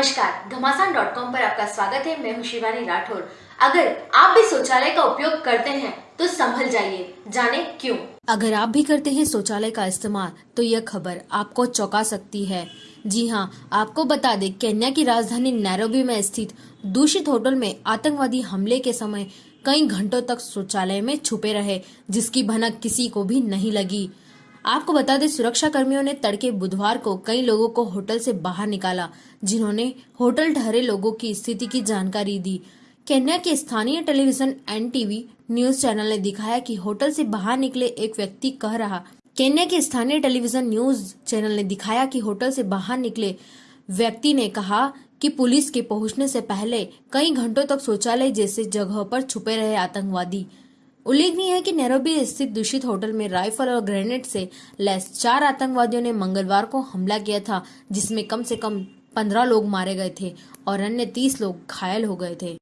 Dot com पर आपका स्वागत है। मैं हूँ शिवानी राठौर। अगर आप भी शौचालय का उपयोग करते हैं तो संभल जाइए। जाने क्यों? अगर आप भी करते हैं शौचालय का इस्तेमाल तो यह खबर आपको चौंका सकती है। जी हाँ आपको बता दें, केन्या की राजधानी नैरोबी में स्थित दूषित होटल में आतंकवादी हमले के समय कई घंटों तक शौचालय में छुपे रहे, जिसकी भनक किसी को भी नहीं लगी। आपको बता दें सुरक्षा कर्मियों ने तड़के बुधवार को कई लोगों को होटल से बाहर निकाला, जिन्होंने होटल ठहरे लोगों की स्थिति की जानकारी दी। केन्या के स्थानीय टेलीविज़न एनटीवी न्यूज़ चैनल ने दिखाया कि होटल से बाहर निकले एक व्यक्ति कह रहा, केन्या के स्थानीय टेलीविज़न न्यूज़ चैनल ने दिखाया कि होटल से बाहर निकले व्यक्ति ने कहा कि पुलिस के पहुँचने से पहले कई घंटों तक शौचालय जैसे जगहों पर छुपे रहे आतंकवादी। उल्लेखनीय है कि नैरोबी स्थित दूषित होटल में राइफल और ग्रेनेड से लैस चार आतंकवादियों ने मंगलवार को हमला किया था, जिसमें कम से कम पंद्रह लोग मारे गए थे और अन्य तीस लोग घायल हो गए थे।